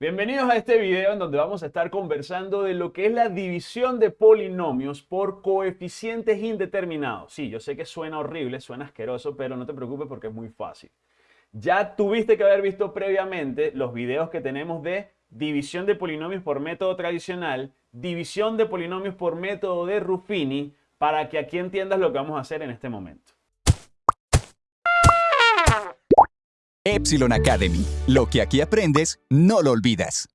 Bienvenidos a este video en donde vamos a estar conversando de lo que es la división de polinomios por coeficientes indeterminados. Sí, yo sé que suena horrible, suena asqueroso, pero no te preocupes porque es muy fácil. Ya tuviste que haber visto previamente los videos que tenemos de división de polinomios por método tradicional, división de polinomios por método de Ruffini, para que aquí entiendas lo que vamos a hacer en este momento. Epsilon Academy. Lo que aquí aprendes, no lo olvidas.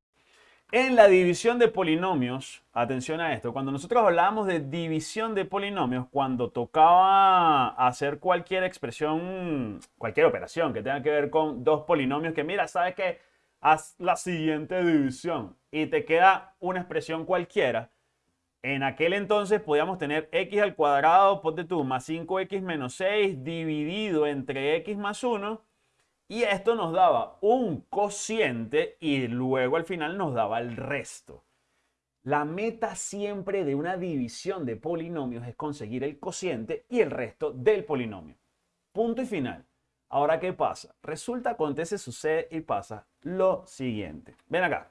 En la división de polinomios, atención a esto, cuando nosotros hablábamos de división de polinomios, cuando tocaba hacer cualquier expresión, cualquier operación que tenga que ver con dos polinomios, que mira, sabes que haz la siguiente división y te queda una expresión cualquiera, en aquel entonces podíamos tener x al cuadrado, ponte tú, más 5x menos 6 dividido entre x más 1 y esto nos daba un cociente y luego al final nos daba el resto. La meta siempre de una división de polinomios es conseguir el cociente y el resto del polinomio. Punto y final. Ahora, ¿qué pasa? Resulta, acontece, sucede y pasa lo siguiente. Ven acá.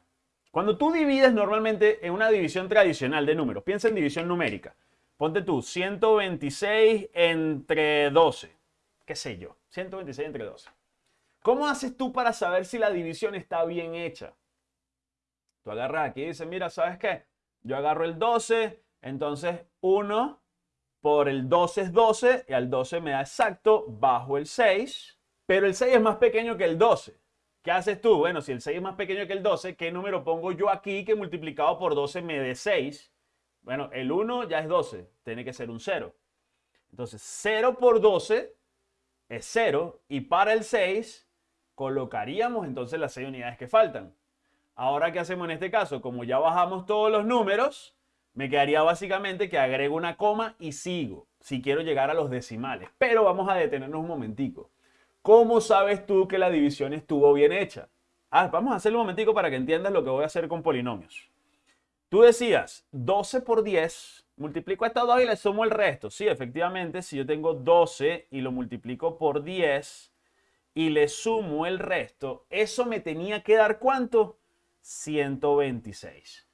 Cuando tú divides normalmente en una división tradicional de números, piensa en división numérica. Ponte tú 126 entre 12. ¿Qué sé yo? 126 entre 12. ¿Cómo haces tú para saber si la división está bien hecha? Tú agarras aquí y dices, mira, ¿sabes qué? Yo agarro el 12, entonces 1 por el 12 es 12 y al 12 me da exacto bajo el 6, pero el 6 es más pequeño que el 12. ¿Qué haces tú? Bueno, si el 6 es más pequeño que el 12, ¿qué número pongo yo aquí que multiplicado por 12 me dé 6? Bueno, el 1 ya es 12, tiene que ser un 0. Entonces, 0 por 12 es 0 y para el 6 colocaríamos entonces las 6 unidades que faltan. Ahora, ¿qué hacemos en este caso? Como ya bajamos todos los números, me quedaría básicamente que agrego una coma y sigo, si quiero llegar a los decimales. Pero vamos a detenernos un momentico. ¿Cómo sabes tú que la división estuvo bien hecha? Ah, vamos a hacerlo un momentico para que entiendas lo que voy a hacer con polinomios. Tú decías 12 por 10, multiplico estas dos y le sumo el resto. Sí, efectivamente, si yo tengo 12 y lo multiplico por 10, y le sumo el resto, eso me tenía que dar ¿cuánto? 126.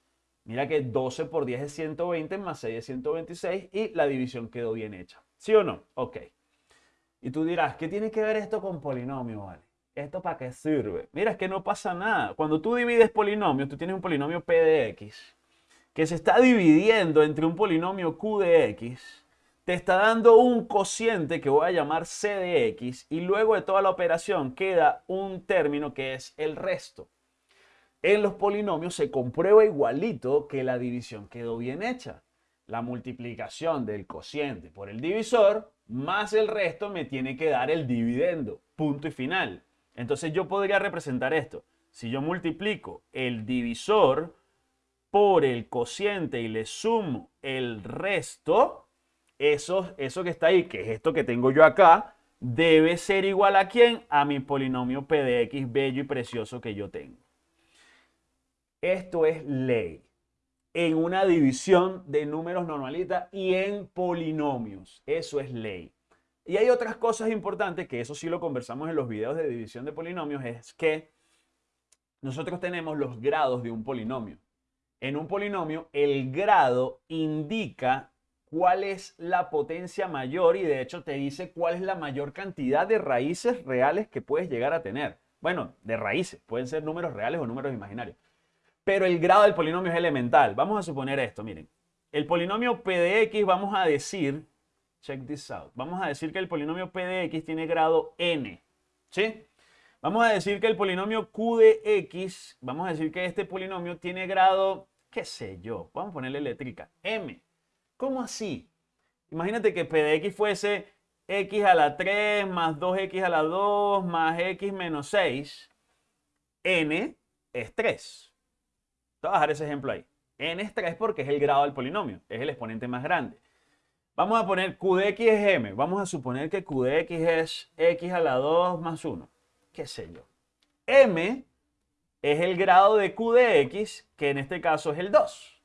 Mira que 12 por 10 es 120 más 6 es 126 y la división quedó bien hecha. ¿Sí o no? Ok. Y tú dirás, ¿qué tiene que ver esto con polinomio, vale? ¿Esto para qué sirve? Mira, es que no pasa nada. Cuando tú divides polinomios, tú tienes un polinomio P de X que se está dividiendo entre un polinomio Q de X te está dando un cociente que voy a llamar c de x y luego de toda la operación queda un término que es el resto. En los polinomios se comprueba igualito que la división quedó bien hecha. La multiplicación del cociente por el divisor más el resto me tiene que dar el dividendo. Punto y final. Entonces yo podría representar esto. Si yo multiplico el divisor por el cociente y le sumo el resto, eso, eso que está ahí, que es esto que tengo yo acá, debe ser igual a quién? A mi polinomio P de X bello y precioso que yo tengo. Esto es ley en una división de números normalita y en polinomios. Eso es ley. Y hay otras cosas importantes que eso sí lo conversamos en los videos de división de polinomios, es que nosotros tenemos los grados de un polinomio. En un polinomio, el grado indica cuál es la potencia mayor y de hecho te dice cuál es la mayor cantidad de raíces reales que puedes llegar a tener. Bueno, de raíces, pueden ser números reales o números imaginarios. Pero el grado del polinomio es elemental. Vamos a suponer esto, miren. El polinomio P de X, vamos a decir, check this out, vamos a decir que el polinomio P de X tiene grado n, ¿sí? Vamos a decir que el polinomio Q de X, vamos a decir que este polinomio tiene grado, qué sé yo, vamos a ponerle letrica, m. ¿Cómo así? Imagínate que P de X fuese x a la 3 más 2x a la 2 más x menos 6. n es 3. Te voy a dejar ese ejemplo ahí. n es 3 porque es el grado del polinomio, es el exponente más grande. Vamos a poner q de x es m. Vamos a suponer que q de x es x a la 2 más 1. ¿Qué sé yo? m es el grado de q de x, que en este caso es el 2.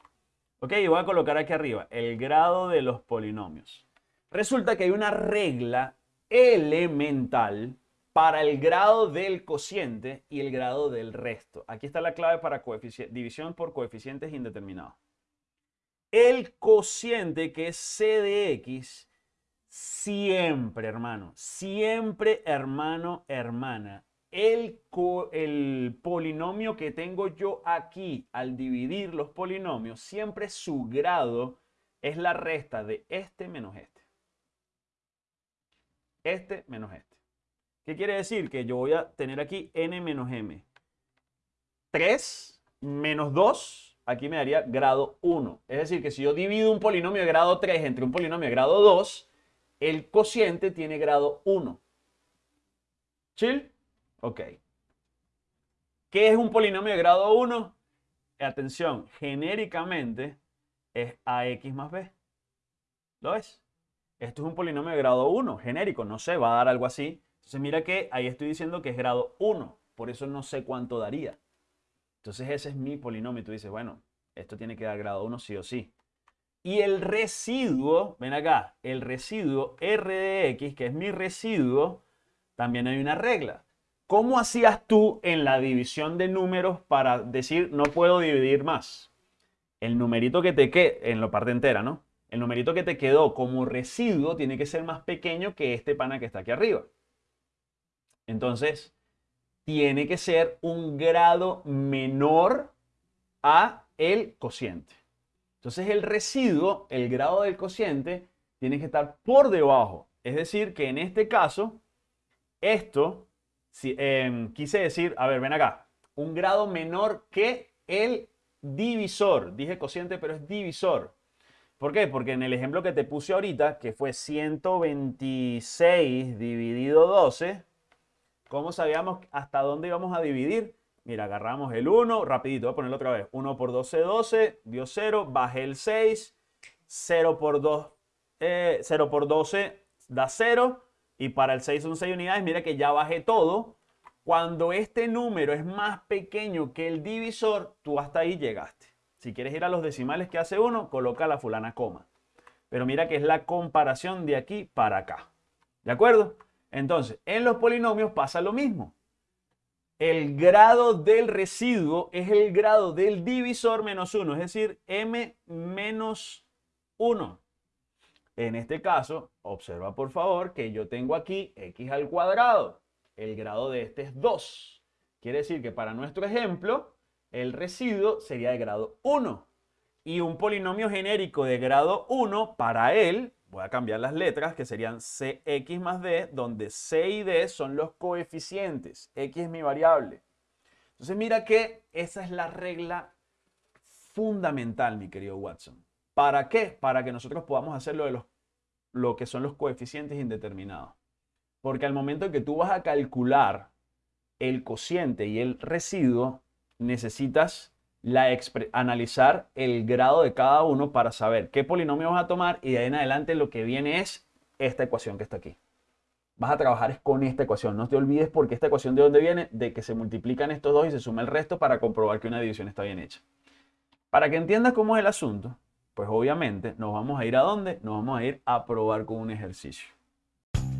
Ok, y voy a colocar aquí arriba el grado de los polinomios. Resulta que hay una regla elemental para el grado del cociente y el grado del resto. Aquí está la clave para división por coeficientes indeterminados. El cociente, que es c de x, siempre, hermano, siempre, hermano, hermana, el, polinomio que tengo yo aquí al dividir los polinomios, siempre su grado es la resta de este menos este. Este menos este. ¿Qué quiere decir? Que yo voy a tener aquí n menos m. 3 menos 2, aquí me daría grado 1. Es decir, que si yo divido un polinomio de grado 3 entre un polinomio de grado 2, el cociente tiene grado 1. ¿Chill? Ok. ¿Qué es un polinomio de grado 1? Atención, genéricamente es ax más b. ¿Lo ves? Esto es un polinomio de grado 1, genérico, no sé, va a dar algo así. Entonces mira que ahí estoy diciendo que es grado 1, por eso no sé cuánto daría. Entonces ese es mi polinomio. Tú dices, bueno, esto tiene que dar grado 1 sí o sí. Y el residuo, ven acá, el residuo R de X, que es mi residuo, también hay una regla. ¿Cómo hacías tú en la división de números para decir no puedo dividir más? El numerito que te quede, en la parte entera, ¿no? El numerito que te quedó como residuo tiene que ser más pequeño que este pana que está aquí arriba. Entonces, tiene que ser un grado menor a el cociente. Entonces, el residuo, el grado del cociente, tiene que estar por debajo. Es decir, que en este caso, esto, si, em, quise decir, a ver, ven acá, un grado menor que el divisor. Dije cociente, pero es divisor. ¿Por qué? Porque en el ejemplo que te puse ahorita, que fue 126 dividido 12, ¿Cómo sabíamos hasta dónde íbamos a dividir? Mira, agarramos el 1, rapidito, voy a ponerlo otra vez. 1 por 12, 12, dio 0, bajé el 6, 0 por 2, 0 eh, por 12 da 0, y para el 6 son 6 unidades, mira que ya bajé todo. Cuando este número es más pequeño que el divisor, tú hasta ahí llegaste. Si quieres ir a los decimales que hace 1, coloca la fulana coma. Pero mira que es la comparación de aquí para acá. ¿De acuerdo? Entonces, en los polinomios pasa lo mismo. El grado del residuo es el grado del divisor menos 1, es decir, m menos 1. En este caso, observa por favor que yo tengo aquí x al cuadrado. El grado de este es 2. Quiere decir que para nuestro ejemplo, el residuo sería de grado 1. Y un polinomio genérico de grado 1, para él, voy a cambiar las letras que serían cx más d, donde c y d son los coeficientes, x es mi variable. Entonces mira que esa es la regla fundamental, mi querido Watson. ¿Para qué? Para que nosotros podamos hacer lo, de los, lo que son los coeficientes indeterminados. Porque al momento en que tú vas a calcular el cociente y el residuo, necesitas la analizar el grado de cada uno para saber qué polinomio vas a tomar y de ahí en adelante lo que viene es esta ecuación que está aquí. Vas a trabajar con esta ecuación. No te olvides porque esta ecuación de dónde viene, de que se multiplican estos dos y se suma el resto para comprobar que una división está bien hecha. Para que entiendas cómo es el asunto, pues obviamente nos vamos a ir a dónde? Nos vamos a ir a probar con un ejercicio.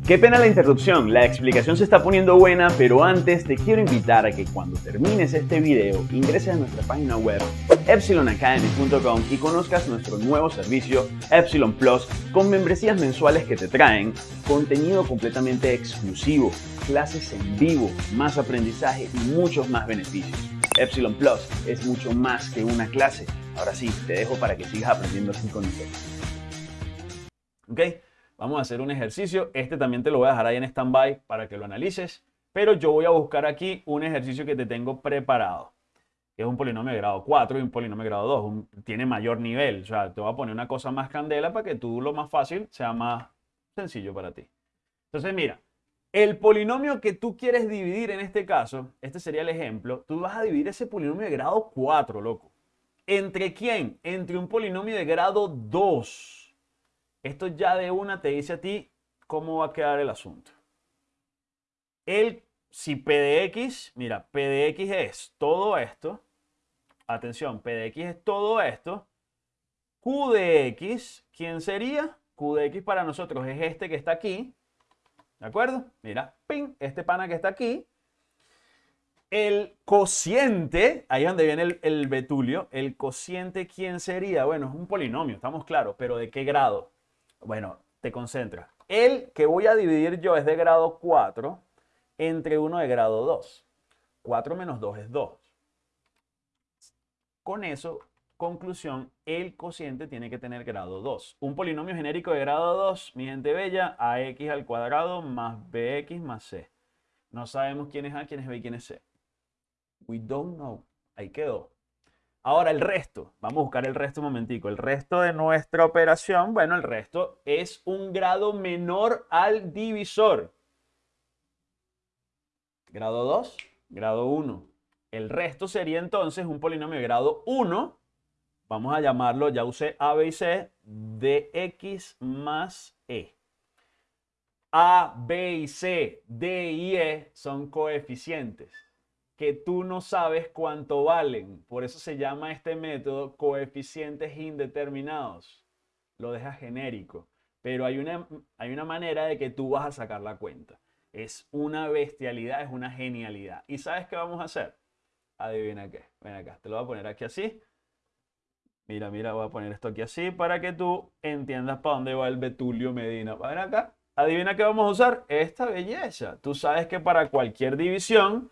Qué pena la interrupción, la explicación se está poniendo buena, pero antes te quiero invitar a que cuando termines este video ingreses a nuestra página web epsilonacademy.com y conozcas nuestro nuevo servicio Epsilon Plus con membresías mensuales que te traen contenido completamente exclusivo, clases en vivo, más aprendizaje y muchos más beneficios. Epsilon Plus es mucho más que una clase. Ahora sí, te dejo para que sigas aprendiendo así con. ¿Ok? Vamos a hacer un ejercicio. Este también te lo voy a dejar ahí en stand-by para que lo analices. Pero yo voy a buscar aquí un ejercicio que te tengo preparado. Es un polinomio de grado 4 y un polinomio de grado 2. tiene mayor nivel. O sea, te voy a poner una cosa más candela para que tú lo más fácil sea más sencillo para ti. Entonces, mira. El polinomio que tú quieres dividir en este caso, este sería el ejemplo, tú vas a dividir ese polinomio de grado 4, loco. ¿Entre quién? Entre un polinomio de grado 2. Esto ya de una te dice a ti cómo va a quedar el asunto. El, si P de X, mira, P de X es todo esto. Atención, P de X es todo esto. Q de X, ¿quién sería? Q de X para nosotros es este que está aquí. ¿De acuerdo? Mira, ping, este pana que está aquí. El cociente, ahí es donde viene el, el betulio, el cociente, ¿quién sería? Bueno, es un polinomio, estamos claros, pero ¿de qué grado? Bueno, te concentras. El que voy a dividir yo es de grado 4 entre uno de grado 2. 4 menos 2 es 2. Con eso, conclusión, el cociente tiene que tener grado 2. Un polinomio genérico de grado 2, mi gente bella, ax al cuadrado más bx más c. No sabemos quién es a, quién es b y quién es c. We don't know. Ahí quedó. Ahora el resto. Vamos a buscar el resto un momentico. El resto de nuestra operación, bueno, el resto es un grado menor al divisor. Grado 2, grado 1. El resto sería entonces un polinomio de grado 1. Vamos a llamarlo, ya usé A, B y C, de x más e. A, B y C, D y E son coeficientes que tú no sabes cuánto valen. Por eso se llama este método coeficientes indeterminados. Lo deja genérico. Pero hay una, hay una manera de que tú vas a sacar la cuenta. Es una bestialidad, es una genialidad. ¿Y sabes qué vamos a hacer? Adivina qué. Ven acá, te lo voy a poner aquí así. Mira, mira, voy a poner esto aquí así para que tú entiendas para dónde va el Betulio Medina. Ven acá. Adivina qué vamos a usar. Esta belleza. Tú sabes que para cualquier división,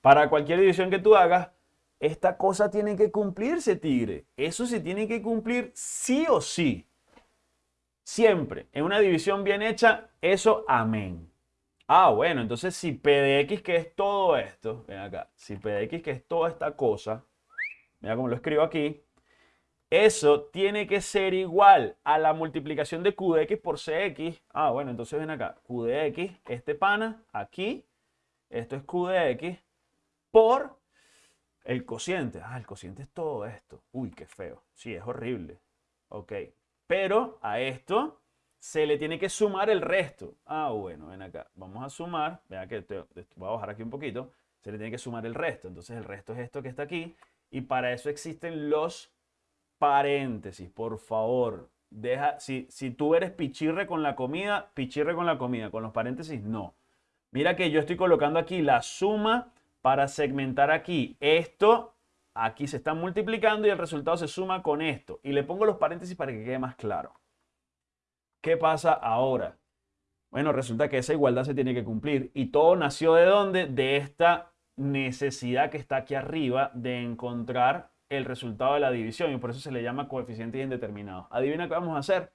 para cualquier división que tú hagas, esta cosa tiene que cumplirse, tigre. Eso se tiene que cumplir sí o sí. Siempre. En una división bien hecha, eso amén. Ah, bueno, entonces si P de X, que es todo esto, ven acá, si P de X, que es toda esta cosa, mira cómo lo escribo aquí, eso tiene que ser igual a la multiplicación de Q de X por CX. Ah, bueno, entonces ven acá, Q de X, este pana, aquí, esto es Q de X, por el cociente. Ah, el cociente es todo esto. Uy, qué feo. Sí, es horrible. Ok. Pero a esto se le tiene que sumar el resto. Ah, bueno, ven acá. Vamos a sumar. Vea que te, voy a bajar aquí un poquito. Se le tiene que sumar el resto. Entonces el resto es esto que está aquí. Y para eso existen los paréntesis. Por favor, deja. Si, si tú eres pichirre con la comida, pichirre con la comida. Con los paréntesis, no. Mira que yo estoy colocando aquí la suma para segmentar aquí esto, aquí se está multiplicando y el resultado se suma con esto. Y le pongo los paréntesis para que quede más claro. ¿Qué pasa ahora? Bueno, resulta que esa igualdad se tiene que cumplir. ¿Y todo nació de dónde? De esta necesidad que está aquí arriba de encontrar el resultado de la división. Y por eso se le llama coeficientes indeterminados. Adivina qué vamos a hacer.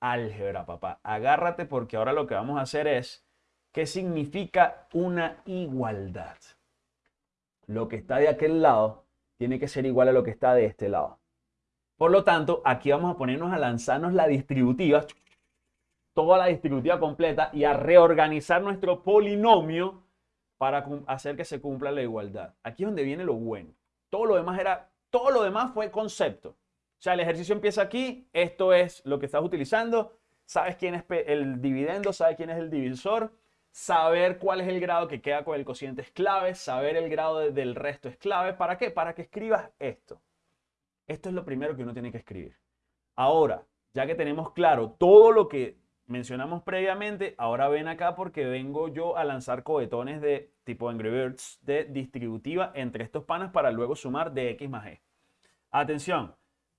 Álgebra, papá. Agárrate porque ahora lo que vamos a hacer es qué significa una igualdad lo que está de aquel lado tiene que ser igual a lo que está de este lado. Por lo tanto, aquí vamos a ponernos a lanzarnos la distributiva, toda la distributiva completa y a reorganizar nuestro polinomio para hacer que se cumpla la igualdad. Aquí es donde viene lo bueno. Todo lo demás era, todo lo demás fue concepto. O sea, el ejercicio empieza aquí, esto es lo que estás utilizando, sabes quién es el dividendo, sabes quién es el divisor, Saber cuál es el grado que queda con el cociente es clave, saber el grado del resto es clave. ¿Para qué? Para que escribas esto. Esto es lo primero que uno tiene que escribir. Ahora, ya que tenemos claro todo lo que mencionamos previamente, ahora ven acá porque vengo yo a lanzar cohetones de tipo Angry Birds de distributiva entre estos panas para luego sumar de x más e. Atención,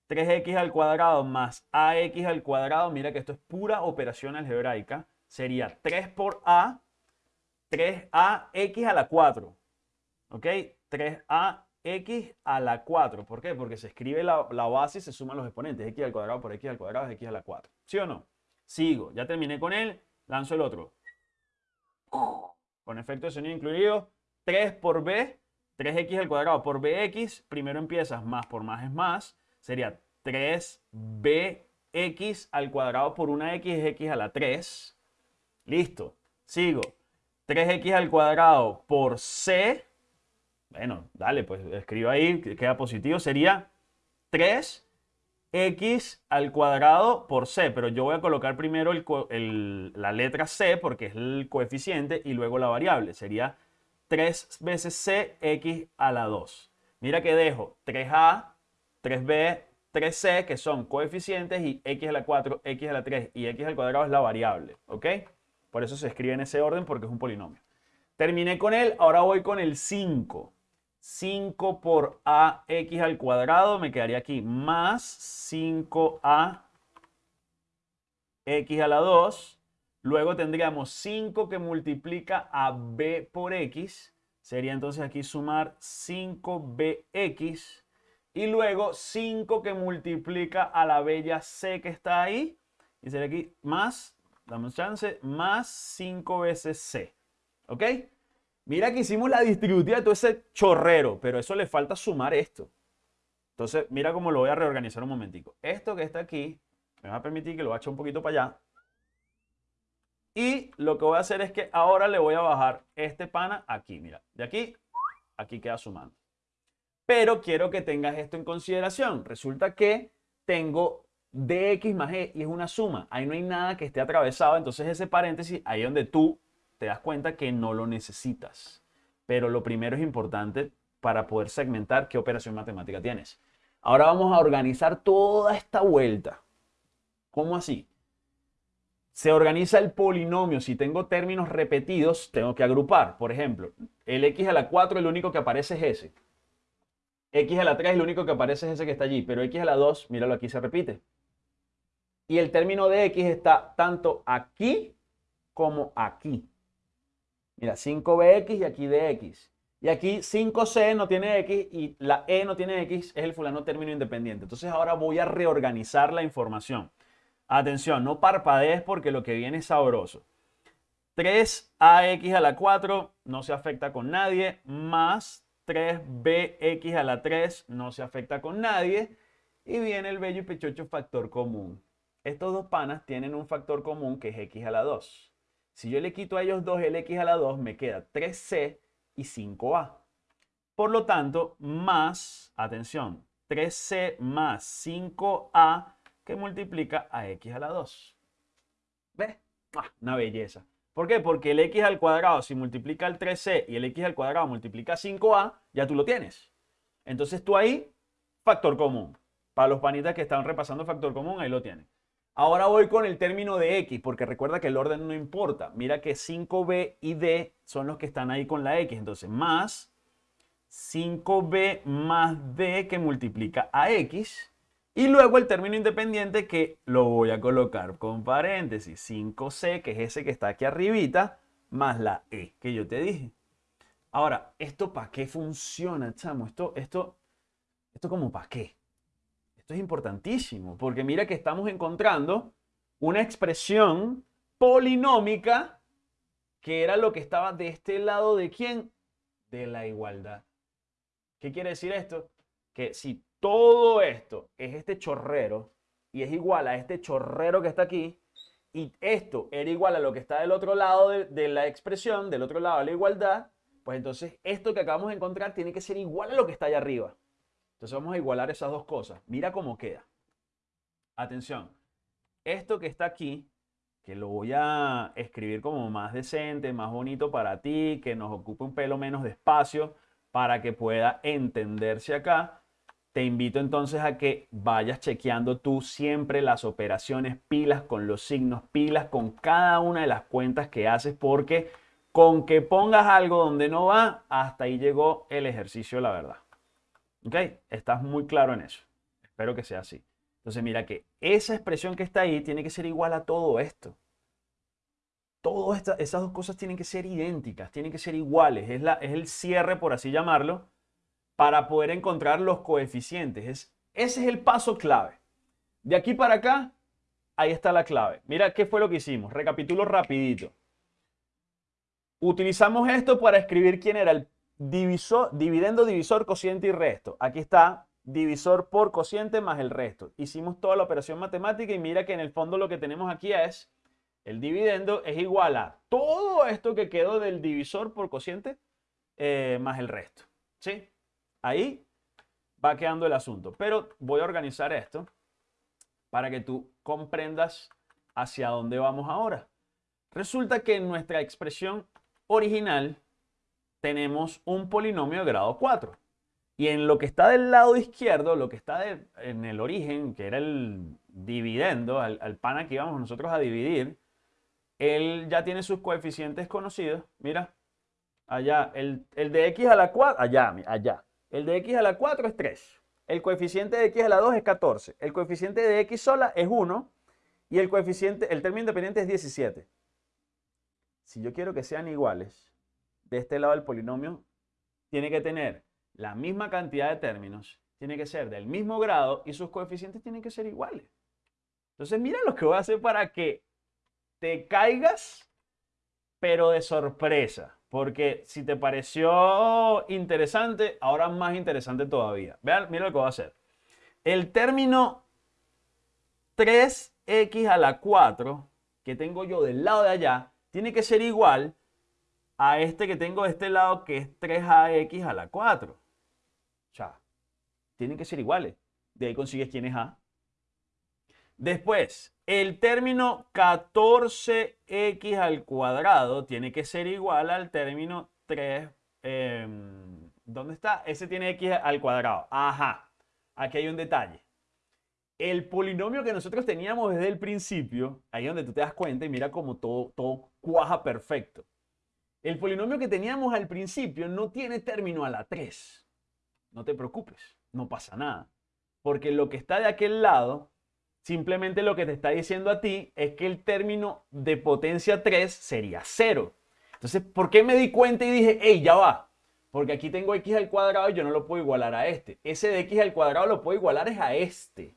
3x al cuadrado más ax al cuadrado, mira que esto es pura operación algebraica, sería 3 por a, 3ax a la 4. ¿Ok? 3ax a la 4. ¿Por qué? Porque se escribe la, base y se suman los exponentes. x al cuadrado por x al cuadrado es x a la 4. ¿Sí o no? Sigo. Ya terminé con él. Lanzo el otro. Con efecto de sonido incluido. 3 por b. 3x al cuadrado por bx. Primero empiezas más por más es más. Sería 3bx al cuadrado por una x es x a la 3. Listo. Sigo. 3x al cuadrado por c. Bueno, dale, pues escribo ahí, queda positivo. Sería 3x al cuadrado por c. Pero yo voy a colocar primero la letra c porque es el coeficiente y luego la variable. Sería 3 veces c x a la 2. Mira que dejo 3a, 3b, 3c que son coeficientes y x a la 4, x a la 3 y x al cuadrado es la variable. ¿Ok? Por eso se escribe en ese orden porque es un polinomio. Terminé con él, ahora voy con el 5. 5 por ax al cuadrado me quedaría aquí más 5a x a la 2. Luego tendríamos 5 que multiplica a b por x. Sería entonces aquí sumar 5bx. Y luego 5 que multiplica a la bella c que está ahí. Y sería aquí más, damos chance, más 5 veces c. ¿Ok? Mira que hicimos la distributiva de todo ese chorrero, pero eso le falta sumar esto. Entonces, mira cómo lo voy a reorganizar un momentico. Esto que está aquí, me va a permitir que lo bache un poquito para allá. Y lo que voy a hacer es que ahora le voy a bajar este pana aquí, mira. De aquí, aquí queda sumando. Pero quiero que tengas esto en consideración. Resulta que tengo dx más e y es una suma. Ahí no hay nada que esté atravesado. Entonces ese paréntesis, ahí donde tú te das cuenta que no lo necesitas. Pero lo primero es importante para poder segmentar qué operación matemática tienes. Ahora vamos a organizar toda esta vuelta. ¿Cómo así? Se organiza el polinomio. Si tengo términos repetidos, tengo que agrupar. Por ejemplo, el x a la 4, el único que aparece es ese. x a la 3, el único que aparece es ese que está allí. Pero x a la 2, míralo, aquí se repite. Y el término de x está tanto aquí como aquí. Mira, 5bx y aquí dx. Y aquí 5c no tiene x y la e no tiene x, es el fulano término independiente. Entonces ahora voy a reorganizar la información. Atención, no parpadees porque lo que viene es sabroso. 3ax a la 4 no se afecta con nadie, más 3bx a la 3 no se afecta con nadie. Y viene el bello y pechocho factor común. Estos dos panas tienen un factor común que es x a la 2. Si yo le quito a ellos dos el x a la 2, me queda 3c y 5a. Por lo tanto, más, atención, 3c más 5a que multiplica a x a la 2. ¿Ves? Ah, una belleza. ¿Por qué? Porque el x al cuadrado, si multiplica el 3c y el x al cuadrado multiplica 5a, ya tú lo tienes. Entonces tú ahí, factor común. Para los panitas que están repasando factor común, ahí lo tienen. Ahora voy con el término de X, porque recuerda que el orden no importa. Mira que 5B y D son los que están ahí con la X. Entonces, más 5B más D que multiplica a X. Y luego el término independiente que lo voy a colocar con paréntesis. 5C, que es ese que está aquí arribita, más la E que yo te dije. Ahora, ¿esto para qué funciona, chamo? Esto, esto, esto como para qué es importantísimo, porque mira que estamos encontrando una expresión polinómica que era lo que estaba de este lado de quién? De la igualdad. ¿Qué quiere decir esto? Que si todo esto es este chorrero y es igual a este chorrero que está aquí, y esto era igual a lo que está del otro lado de la expresión, del otro lado de la igualdad, pues entonces esto que acabamos de encontrar tiene que ser igual a lo que está allá arriba. Entonces vamos a igualar esas dos cosas. Mira cómo queda. Atención. Esto que está aquí, que lo voy a escribir como más decente, más bonito para ti, que nos ocupe un pelo menos de espacio para que pueda entenderse acá. Te invito entonces a que vayas chequeando tú siempre las operaciones pilas con los signos pilas con cada una de las cuentas que haces porque con que pongas algo donde no va, hasta ahí llegó el ejercicio, la verdad. ¿Ok? Estás muy claro en eso. Espero que sea así. Entonces mira que esa expresión que está ahí tiene que ser igual a todo esto. Todas esas dos cosas tienen que ser idénticas, tienen que ser iguales. Es, la, es el cierre, por así llamarlo, para poder encontrar los coeficientes. Es, ese es el paso clave. De aquí para acá, ahí está la clave. Mira qué fue lo que hicimos. Recapitulo rapidito. Utilizamos esto para escribir quién era el divisor, dividendo, divisor, cociente y resto. Aquí está divisor por cociente más el resto. Hicimos toda la operación matemática y mira que en el fondo lo que tenemos aquí es el dividendo es igual a todo esto que quedó del divisor por cociente eh, más el resto. ¿Sí? Ahí va quedando el asunto. Pero voy a organizar esto para que tú comprendas hacia dónde vamos ahora. Resulta que en nuestra expresión original tenemos un polinomio de grado 4. Y en lo que está del lado izquierdo, lo que está en el origen, que era el dividendo, al, al pana que íbamos nosotros a dividir, él ya tiene sus coeficientes conocidos. Mira, allá, el, el de x a la 4, allá, allá. El de x a la 4 es 3. El coeficiente de x a la 2 es 14. El coeficiente de x sola es 1. Y el coeficiente, el término independiente es 17. Si yo quiero que sean iguales, de este lado del polinomio tiene que tener la misma cantidad de términos, tiene que ser del mismo grado y sus coeficientes tienen que ser iguales. Entonces, mira lo que voy a hacer para que te caigas, pero de sorpresa. Porque si te pareció interesante, ahora más interesante todavía. Vean, mira lo que voy a hacer. El término 3x a la 4 que tengo yo del lado de allá tiene que ser igual a este que tengo de este lado que es 3ax a la 4. O sea, tienen que ser iguales. De ahí consigues quién es A. Después, el término 14x al cuadrado tiene que ser igual al término 3. em, ¿Dónde está? Ese tiene x al cuadrado. Ajá. Aquí hay un detalle. El polinomio que nosotros teníamos desde el principio, ahí es donde tú te das cuenta y mira cómo todo, todo cuaja perfecto. El polinomio que teníamos al principio no tiene término a la 3. No te preocupes, no pasa nada. Porque lo que está de aquel lado, simplemente lo que te está diciendo a ti es que el término de potencia 3 sería 0. Entonces, ¿por qué me di cuenta y dije, hey, ya va? Porque aquí tengo x al cuadrado y yo no lo puedo igualar a este. Ese de x al cuadrado lo puedo igualar es a este.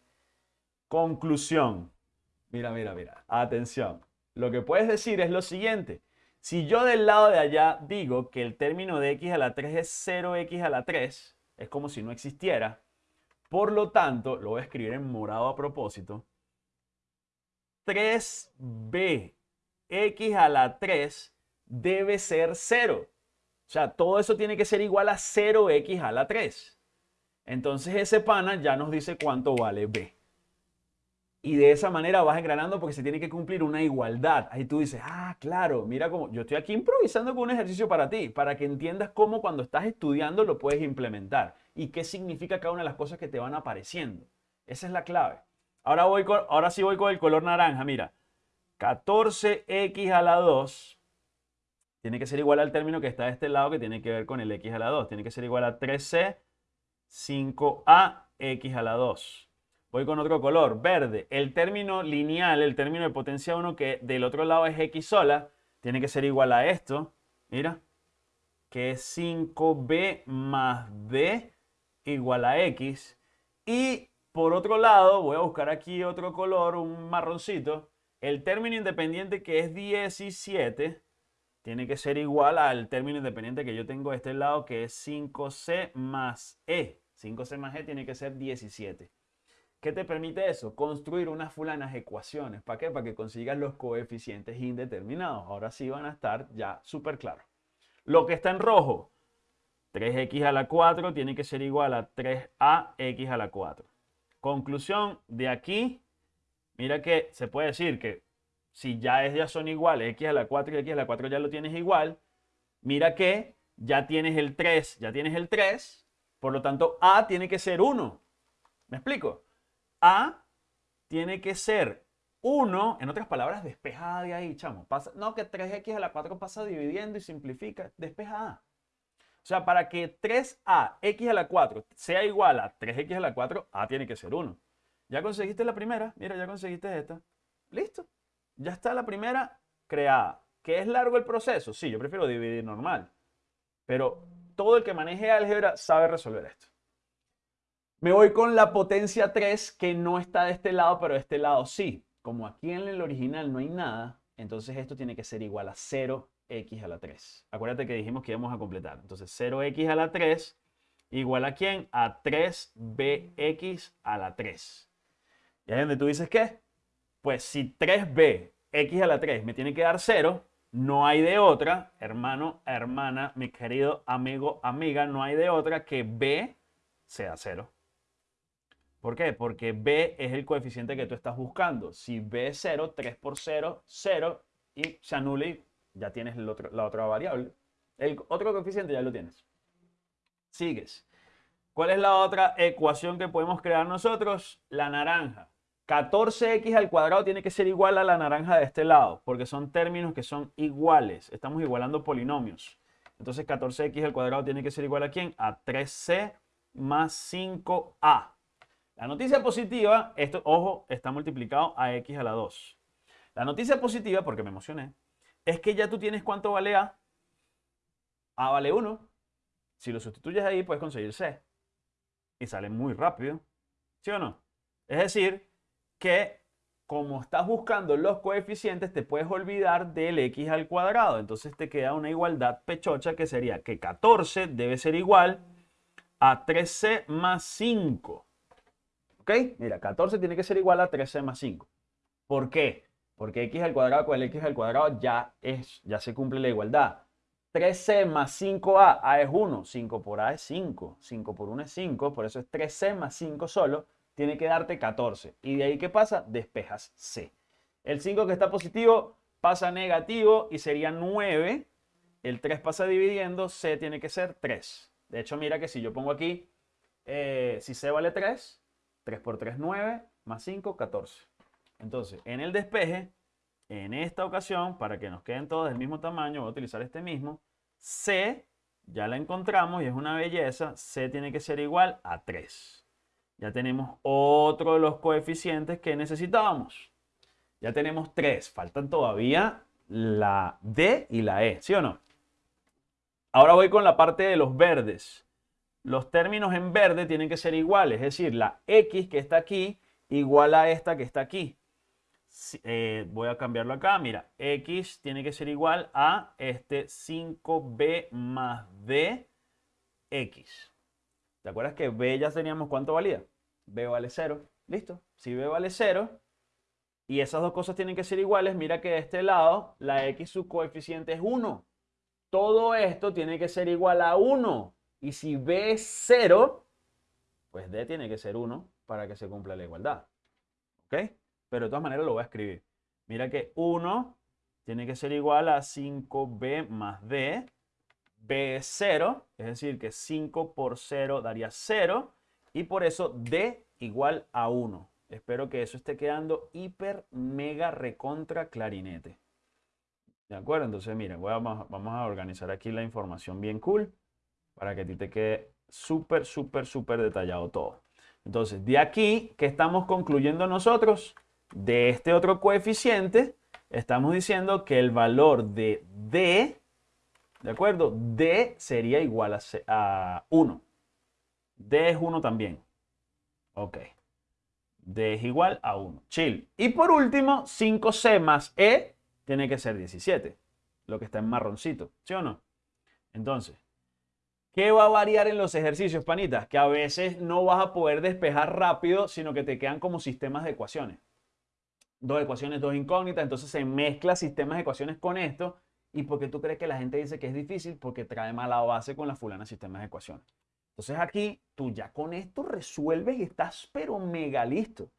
Conclusión. Mira, mira, mira. Atención. Lo que puedes decir es lo siguiente. Si yo del lado de allá digo que el término de x a la 3 es 0x a la 3, es como si no existiera. Por lo tanto, lo voy a escribir en morado a propósito. 3b x a la 3 debe ser 0. O sea, todo eso tiene que ser igual a 0x a la 3. Entonces ese pana ya nos dice cuánto vale b. Y de esa manera vas engranando porque se tiene que cumplir una igualdad. Ahí tú dices, ah, claro, mira cómo yo estoy aquí improvisando con un ejercicio para ti, para que entiendas cómo cuando estás estudiando lo puedes implementar y qué significa cada una de las cosas que te van apareciendo. Esa es la clave. Ahora, voy con, ahora sí voy con el color naranja, mira. 14x a la 2 tiene que ser igual al término que está de este lado que tiene que ver con el x a la 2. Tiene que ser igual a 3c 5a x a la 2. Voy con otro color, verde. El término lineal, el término de potencia 1 que del otro lado es x sola, tiene que ser igual a esto. Mira, que es 5b más d igual a x. Y por otro lado, voy a buscar aquí otro color, un marroncito. El término independiente que es 17 tiene que ser igual al término independiente que yo tengo de este lado, que es 5c más e. 5c más e tiene que ser 17. ¿Qué te permite eso? Construir unas fulanas ecuaciones. ¿Para qué? Para que consigas los coeficientes indeterminados. Ahora sí van a estar ya súper claros. Lo que está en rojo, 3x a la 4 tiene que ser igual a 3ax a la 4. Conclusión, de aquí, mira que se puede decir que si ya ellas son iguales, x a la 4 y x a la 4 ya lo tienes igual, mira que ya tienes el 3, ya tienes el 3, por lo tanto a tiene que ser 1. ¿Me explico? A tiene que ser 1, en otras palabras, despeja A de ahí, chamo. Pasa, no, que 3x a la 4 pasa dividiendo y simplifica, despeja A. O sea, para que 3a x a la 4 sea igual a 3x a la 4, a tiene que ser 1. Ya conseguiste la primera, mira, ya conseguiste esta. Listo. Ya está la primera creada. ¿Que es largo el proceso? Sí, yo prefiero dividir normal. Pero todo el que maneje álgebra sabe resolver esto. Me voy con la potencia 3 que no está de este lado, pero de este lado sí. Como aquí en el original no hay nada, entonces esto tiene que ser igual a 0x a la 3. Acuérdate que dijimos que íbamos a completar. Entonces 0x a la 3 igual a quién? A 3bx a la 3. ¿Y ahí donde tú dices qué? Pues si 3b x a la 3 me tiene que dar 0, no hay de otra, hermano, hermana, mi querido amigo, amiga, no hay de otra que b sea 0. ¿Por qué? Porque b es el coeficiente que tú estás buscando. Si b es 0, 3 por 0, 0 y se anula y ya tienes la otra variable. El otro coeficiente ya lo tienes. Sigues. ¿Cuál es la otra ecuación que podemos crear nosotros? La naranja. 14x al cuadrado tiene que ser igual a la naranja de este lado, porque son términos que son iguales. Estamos igualando polinomios. Entonces 14x al cuadrado tiene que ser igual a quién? A 3c más 5a. La noticia positiva, esto, ojo, está multiplicado a x a la 2. La noticia positiva, porque me emocioné, es que ya tú tienes cuánto vale a. a vale 1. Si lo sustituyes ahí, puedes conseguir c. Y sale muy rápido. ¿Sí o no? Es decir, que como estás buscando los coeficientes, te puedes olvidar del x al cuadrado. Entonces te queda una igualdad pechocha que sería que 14 debe ser igual a 13 más 5. ¿Ok? Mira, 14 tiene que ser igual a 13 más 5. ¿Por qué? Porque x al cuadrado con el x al cuadrado ya, es, ya se cumple la igualdad. 13 más 5a, a es 1, 5 por a es 5, 5 por 1 es 5, por eso es 3c más 5 solo tiene que darte 14. ¿Y de ahí qué pasa? Despejas C. El 5 que está positivo pasa negativo y sería 9. El 3 pasa dividiendo, C tiene que ser 3. De hecho, mira que si yo pongo aquí, eh, si C vale 3, 3 por 3, 9, más 5, 14. Entonces, en el despeje, en esta ocasión, para que nos queden todos del mismo tamaño, voy a utilizar este mismo. C, ya la encontramos y es una belleza. C tiene que ser igual a 3. Ya tenemos otro de los coeficientes que necesitábamos. Ya tenemos tres. Faltan todavía la D y la E, ¿sí o no? Ahora voy con la parte de los verdes. Los términos en verde tienen que ser iguales, es decir, la X que está aquí igual a esta que está aquí. Eh, voy a cambiarlo acá, mira, X tiene que ser igual a este 5B más D X. ¿Te acuerdas que B ya teníamos cuánto valía? B vale 0. ¿Listo? Si B vale 0 y esas dos cosas tienen que ser iguales, mira que de este lado la X su coeficiente es 1. Todo esto tiene que ser igual a 1. Y si B es 0, pues D tiene que ser 1 para que se cumpla la igualdad. ¿Ok? Pero de todas maneras lo voy a escribir. Mira que 1 tiene que ser igual a 5B más D B es 0, es decir, que 5 por 0 daría 0, y por eso D igual a 1. Espero que eso esté quedando hiper, mega, recontra clarinete. ¿De acuerdo? Entonces, miren, vamos, vamos a organizar aquí la información bien cool para que a ti te quede súper, súper, súper detallado todo. Entonces, de aquí, ¿qué estamos concluyendo nosotros? De este otro coeficiente, estamos diciendo que el valor de D ¿De acuerdo? D sería igual a, 1. D es 1 también. Ok. D es igual a 1. Chill. Y por último, 5C más E tiene que ser 17. Lo que está en marroncito. ¿Sí o no? Entonces, ¿qué va a variar en los ejercicios, panitas? Que a veces no vas a poder despejar rápido, sino que te quedan como sistemas de ecuaciones. Dos ecuaciones, dos incógnitas. Entonces se mezcla sistemas de ecuaciones con esto ¿Y por qué tú crees que la gente dice que es difícil? Porque trae mala base con la fulana sistemas de ecuaciones. Entonces aquí tú ya con esto resuelves y estás pero mega listo.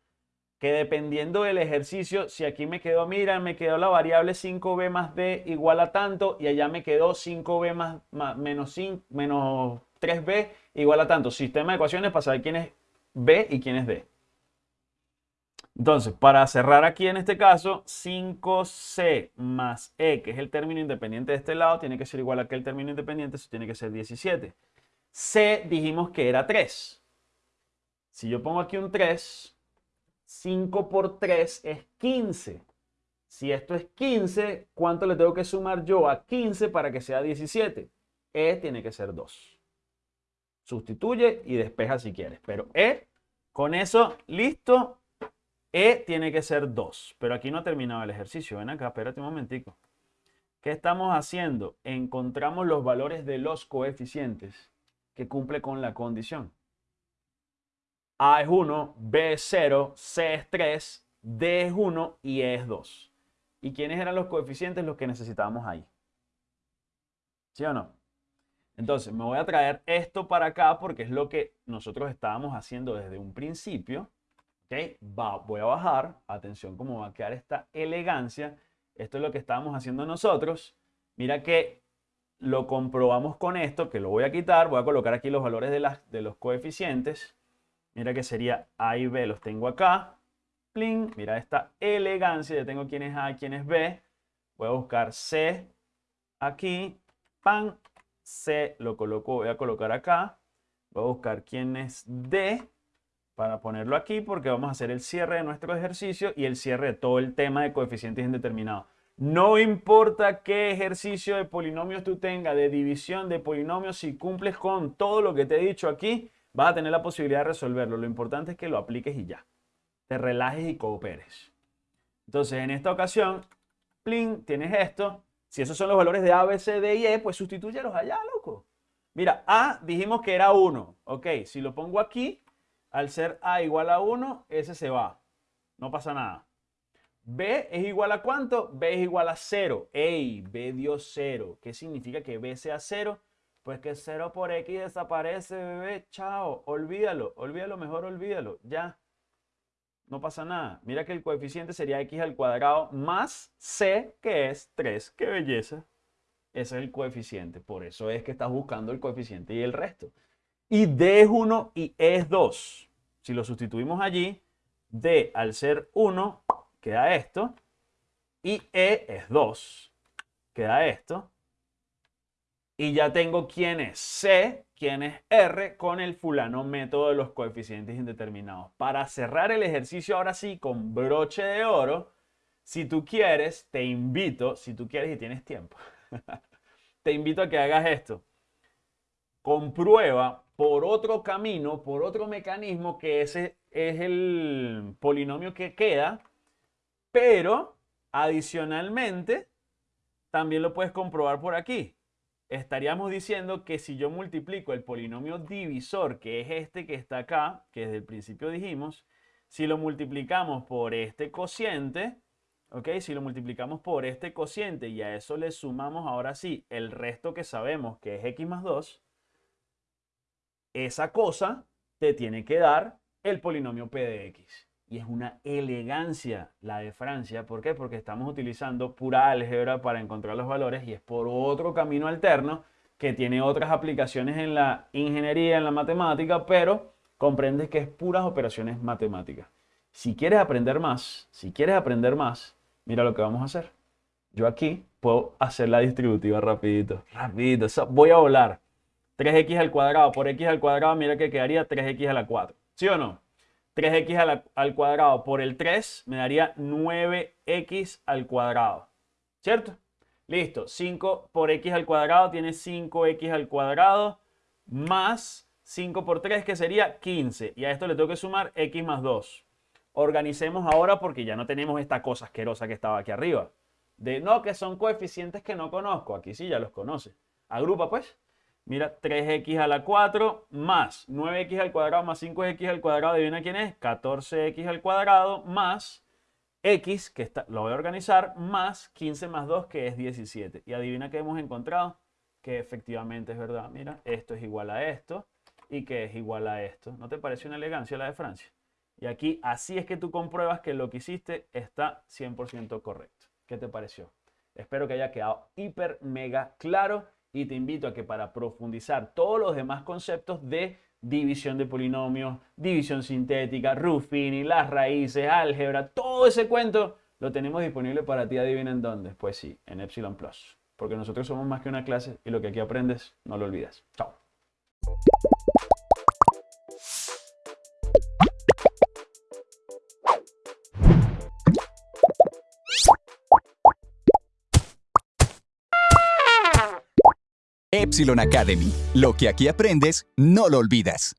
Que dependiendo del ejercicio, si aquí me quedó, mira, me quedó la variable 5b más d igual a tanto y allá me quedó 5b más, menos, 5, menos 3b igual a tanto. Sistema de ecuaciones para saber quién es b y quién es d. Entonces, para cerrar aquí en este caso, 5c más e, que es el término independiente de este lado, tiene que ser igual a que el término independiente, eso tiene que ser 17. c dijimos que era 3. Si yo pongo aquí un 3, 5 por 3 es 15. Si esto es 15, ¿cuánto le tengo que sumar yo a 15 para que sea 17? E tiene que ser 2. Sustituye y despeja si quieres. Pero E, con eso, listo, e tiene que ser 2, pero aquí no ha terminado el ejercicio. Ven acá, espérate un momentico. ¿Qué estamos haciendo? Encontramos los valores de los coeficientes que cumple con la condición. A es 1, B es 0, C es 3, D es 1 y E es 2. ¿Y quiénes eran los coeficientes los que necesitábamos ahí? ¿Sí o no? Entonces, me voy a traer esto para acá porque es lo que nosotros estábamos haciendo desde un principio voy a bajar. Atención cómo va a quedar esta elegancia. Esto es lo que estábamos haciendo nosotros. Mira que lo comprobamos con esto, que lo voy a quitar. Voy a colocar aquí los valores de, las, de los coeficientes. Mira que sería A y B, los tengo acá. plin, mira esta elegancia, ya tengo quién es A, quién es B. Voy a buscar C aquí, pan, C lo coloco, voy a colocar acá. Voy a buscar quién es D para ponerlo aquí porque vamos a hacer el cierre de nuestro ejercicio y el cierre de todo el tema de coeficientes indeterminados. No importa qué ejercicio de polinomios tú tengas, de división de polinomios, si cumples con todo lo que te he dicho aquí, vas a tener la posibilidad de resolverlo. Lo importante es que lo apliques y ya. Te relajes y cooperes. Entonces, en esta ocasión, plin, tienes esto. Si esos son los valores de A, B, C, D y E, pues sustitúyelos allá, loco. Mira, A dijimos que era 1. Ok, si lo pongo aquí, al ser A igual a 1, ese se va. No pasa nada. B es igual a cuánto? B es igual a 0. ¡Ey! B dio 0. ¿Qué significa que B sea 0? Pues que 0 por X desaparece, bebé. Chao. Olvídalo. Olvídalo, mejor olvídalo. Ya. No pasa nada. Mira que el coeficiente sería X al cuadrado más C, que es 3. ¡Qué belleza! Ese es el coeficiente. Por eso es que estás buscando el coeficiente y el resto. Y D es 1 y E es 2. Si lo sustituimos allí, D al ser 1 queda esto. Y E es 2. Queda esto. Y ya tengo quién es C, quién es R con el fulano método de los coeficientes indeterminados. Para cerrar el ejercicio ahora sí con broche de oro, si tú quieres, te invito, si tú quieres y tienes tiempo, te invito a que hagas esto. Comprueba por otro camino, por otro mecanismo que ese es el polinomio que queda pero adicionalmente, también lo puedes comprobar por aquí. Estaríamos diciendo que si yo multiplico el polinomio divisor, que es este que está acá, que desde el principio dijimos, si lo multiplicamos por este cociente, ¿ok? Si lo multiplicamos por este cociente y a eso le sumamos ahora sí el resto que sabemos que es x más 2, esa cosa te tiene que dar el polinomio p de x y es una elegancia la de Francia. ¿Por qué? Porque estamos utilizando pura álgebra para encontrar los valores y es por otro camino alterno que tiene otras aplicaciones en la ingeniería, en la matemática, pero comprendes que es puras operaciones matemáticas. Si quieres aprender más, si quieres aprender más, mira lo que vamos a hacer. Yo aquí puedo hacer la distributiva rapidito, rapidito. voy a volar. 3x al cuadrado por x al cuadrado, mira que quedaría 3x a la 4. ¿Sí o no? 3x al, cuadrado por el 3 me daría 9x al cuadrado. ¿Cierto? Listo. 5 por x al cuadrado tiene 5x al cuadrado más 5 por 3 que sería 15. Y a esto le tengo que sumar x más 2. Organicemos ahora porque ya no tenemos esta cosa asquerosa que estaba aquí arriba. De no, que son coeficientes que no conozco. Aquí sí ya los conoce. Agrupa pues. Mira, 3x a la 4 más 9x al cuadrado más 5x al cuadrado, adivina quién es, 14x al cuadrado más x, que está, lo voy a organizar, más 15 más 2, que es 17. Y adivina qué hemos encontrado, que efectivamente es verdad. Mira, esto es igual a esto y que es igual a esto. ¿No te parece una elegancia la de Francia? Y aquí, así es que tú compruebas que lo que hiciste está 100% correcto. ¿Qué te pareció? Espero que haya quedado hiper, mega claro y te invito a que para profundizar todos los demás conceptos de división de polinomios, división sintética, Ruffini, las raíces, álgebra, todo ese cuento lo tenemos disponible para ti, adivina en dónde. Pues sí, en Epsilon Plus. Porque nosotros somos más que una clase y lo que aquí aprendes, no lo olvides. Chao. Epsilon Academy. Lo que aquí aprendes, no lo olvidas.